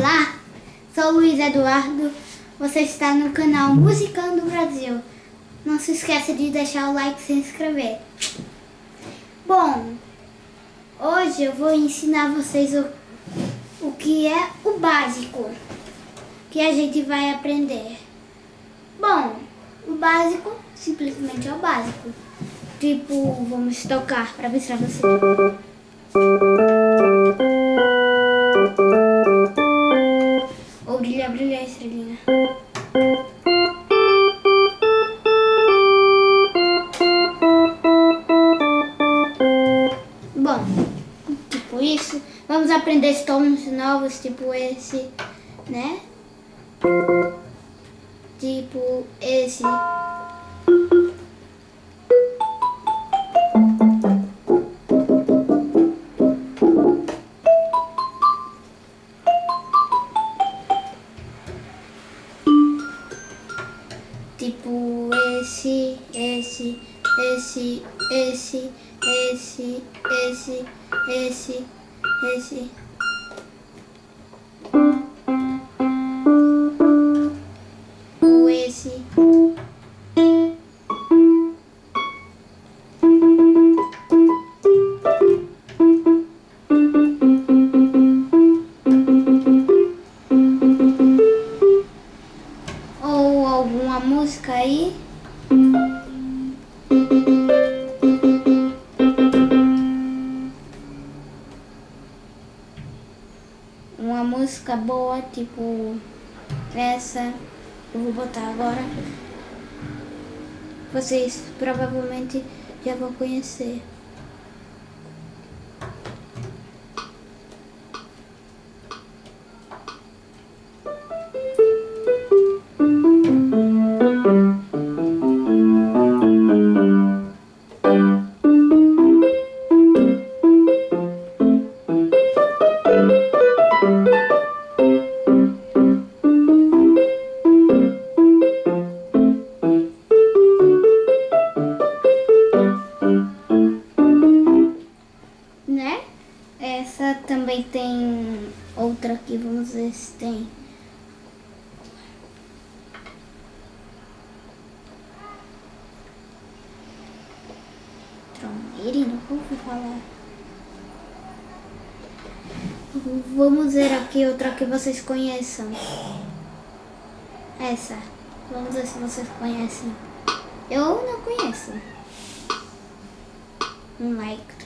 Olá, sou Luiz Eduardo, você está no canal Musicando Brasil. Não se esqueça de deixar o like e se inscrever. Bom, hoje eu vou ensinar vocês o, o que é o básico que a gente vai aprender. Bom, o básico simplesmente é o básico. Tipo, vamos tocar para mostrar você. Aprender tons novos, tipo esse, né? Música boa, tipo essa. Eu vou botar agora. Vocês provavelmente já vão conhecer. Ver se tem. Troneire, nunca ouvi falar. Vamos ver aqui outra que vocês conheçam. Essa. Vamos ver se vocês conhecem. Eu não conheço. Um like.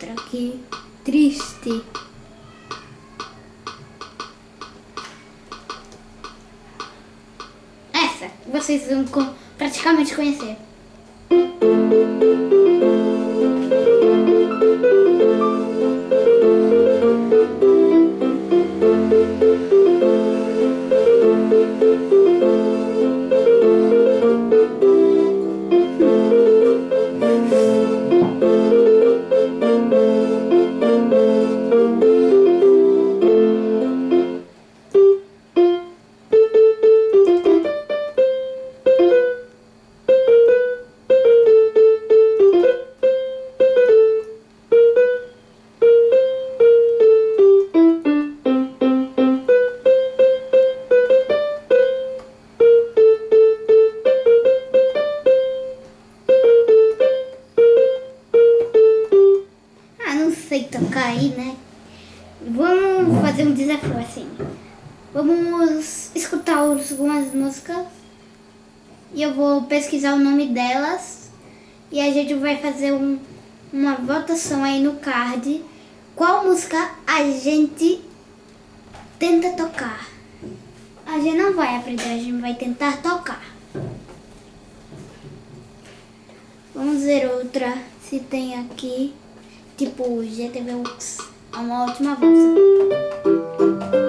Outra aqui. Triste. Essa, vocês vão praticamente conhecer. Sei tocar aí, né? Vamos fazer um desafio assim. Vamos escutar algumas músicas e eu vou pesquisar o nome delas e a gente vai fazer um, uma votação aí no card. Qual música a gente tenta tocar? A gente não vai aprender, a gente vai tentar tocar. Vamos ver outra. Se tem aqui. Tipo, GTV. É uma ótima bolsa.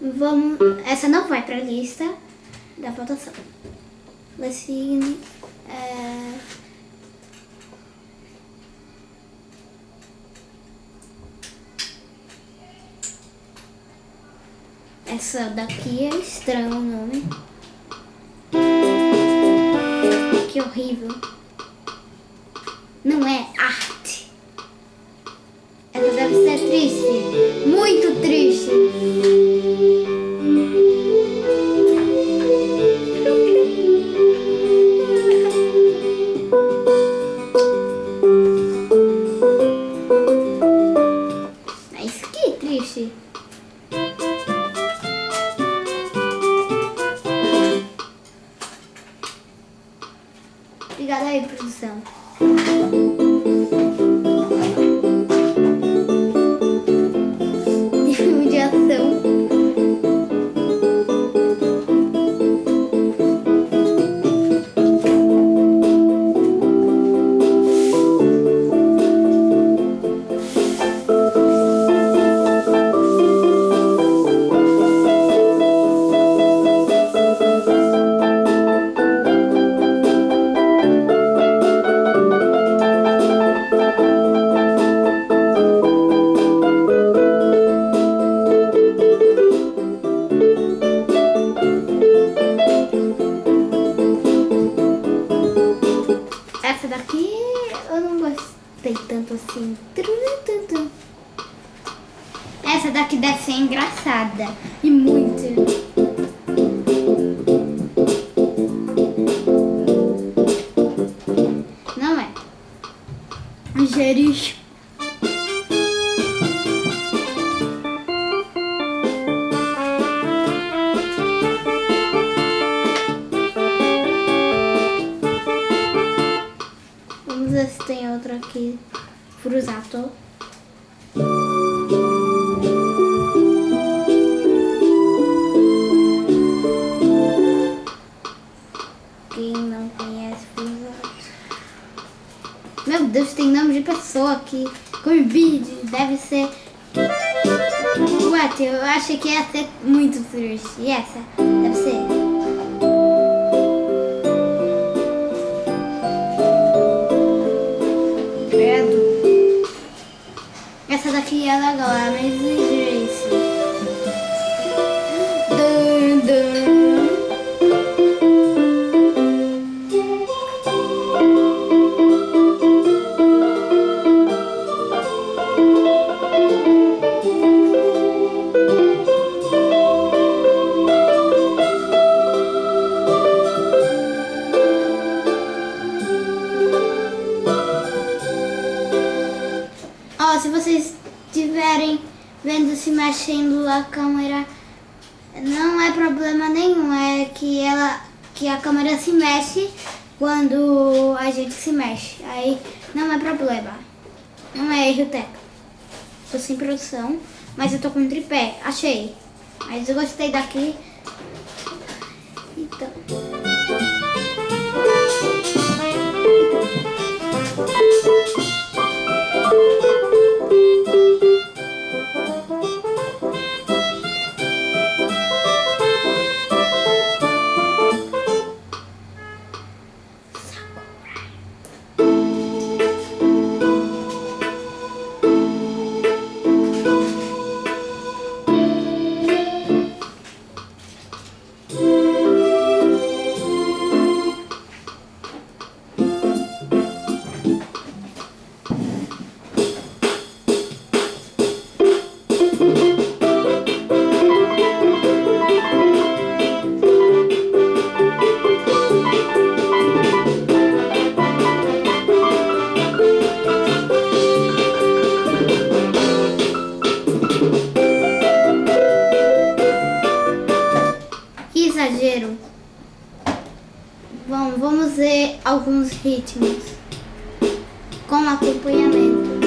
Vamos. Essa não vai pra lista da votação. Lecine. É... Essa daqui é estranho o nome. Que horrível. Não é assim. Essa daqui deve ser engraçada. E muito. Não é. Geris. Vamos ver se tem outra aqui. Frusato. Quem não conhece Frusato? Meu Deus, tem nome de pessoa aqui. Corbide, deve ser. What? Eu achei que ia ser muito triste. E essa? Deve ser. Essa daqui é legal, vendo se mexendo a câmera, não é problema nenhum, é que ela que a câmera se mexe quando a gente se mexe. Aí não é problema. Não é erro técnico. Tô sem produção, mas eu tô com um tripé. Achei. Mas eu gostei daqui. Então. acompanhamento.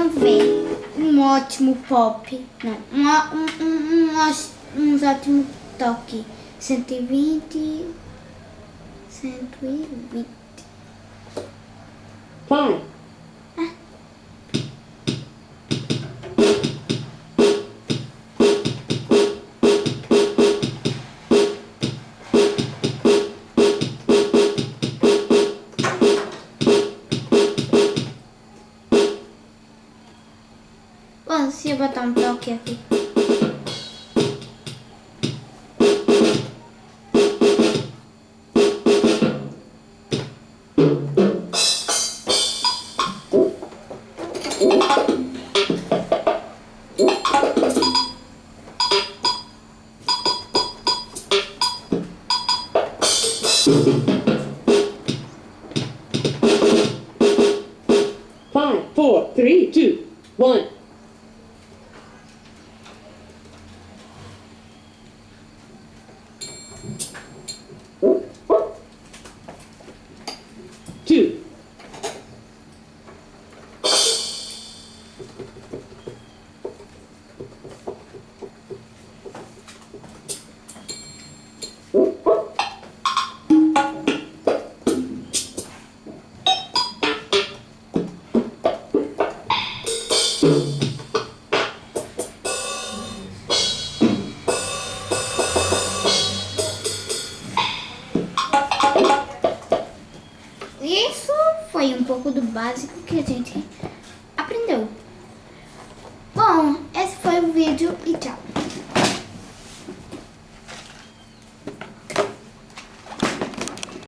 também um ótimo pop, não, um, um, um, um ótimo toque. 120, 120. Hum. इसके बाद unblock Five, four, three, two, one.